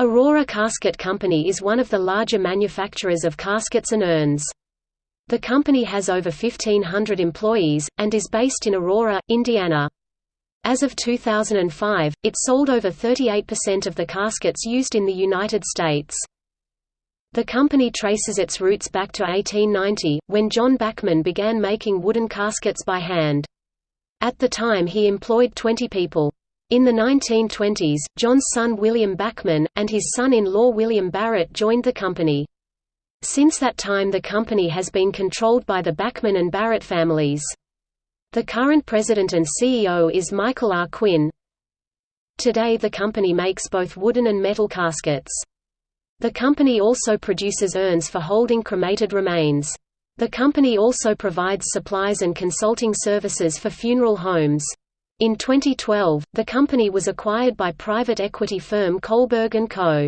Aurora Casket Company is one of the larger manufacturers of caskets and urns. The company has over 1,500 employees, and is based in Aurora, Indiana. As of 2005, it sold over 38% of the caskets used in the United States. The company traces its roots back to 1890, when John Bachman began making wooden caskets by hand. At the time he employed 20 people. In the 1920s, John's son William Bachman, and his son-in-law William Barrett joined the company. Since that time the company has been controlled by the Bachman and Barrett families. The current president and CEO is Michael R. Quinn. Today the company makes both wooden and metal caskets. The company also produces urns for holding cremated remains. The company also provides supplies and consulting services for funeral homes. In 2012, the company was acquired by private equity firm Kohlberg & Co.